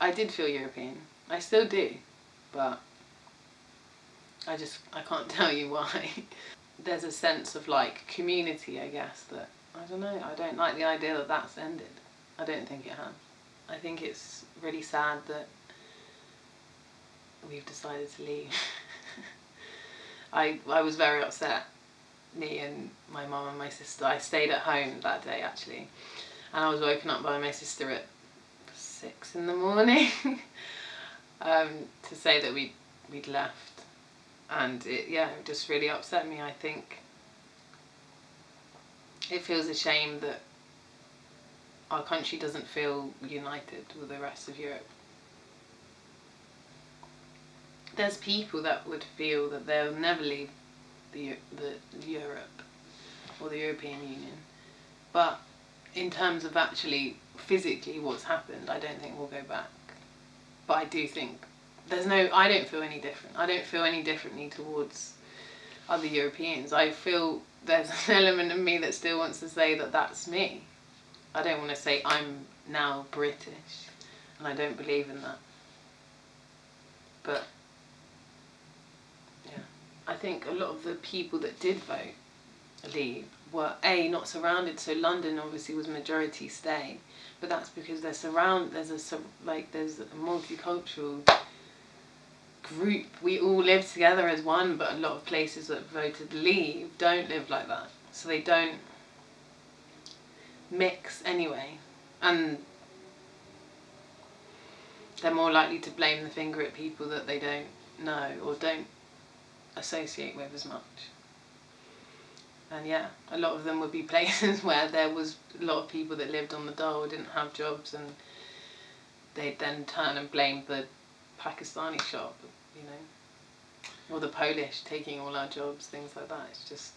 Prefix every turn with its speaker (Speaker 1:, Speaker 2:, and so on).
Speaker 1: I did feel European. I still do, but I just I can't tell you why. There's a sense of like community, I guess, that I don't know. I don't like the idea that that's ended. I don't think it has. I think it's really sad that we've decided to leave. I I was very upset. Me and my mum and my sister. I stayed at home that day actually, and I was woken up by my sister at six in the morning um, to say that we we'd left, and it yeah it just really upset me. I think it feels a shame that our country doesn't feel united with the rest of Europe. There's people that would feel that they'll never leave the, the Europe or the European Union, but in terms of actually physically what's happened, I don't think we'll go back. But I do think there's no. I don't feel any different. I don't feel any differently towards other Europeans. I feel there's an element of me that still wants to say that that's me. I don't want to say I'm now British, and I don't believe in that. But yeah, I think a lot of the people that did vote were a not surrounded. So London obviously was majority stay, but that's because they're surround. There's a like there's a multicultural group. We all live together as one, but a lot of places that voted leave don't live like that. So they don't mix anyway, and they're more likely to blame the finger at people that they don't know or don't associate with as much and yeah, a lot of them would be places where there was a lot of people that lived on the dole didn't have jobs, and they'd then turn and blame the Pakistani shop, you know, or the Polish taking all our jobs, things like that. It's just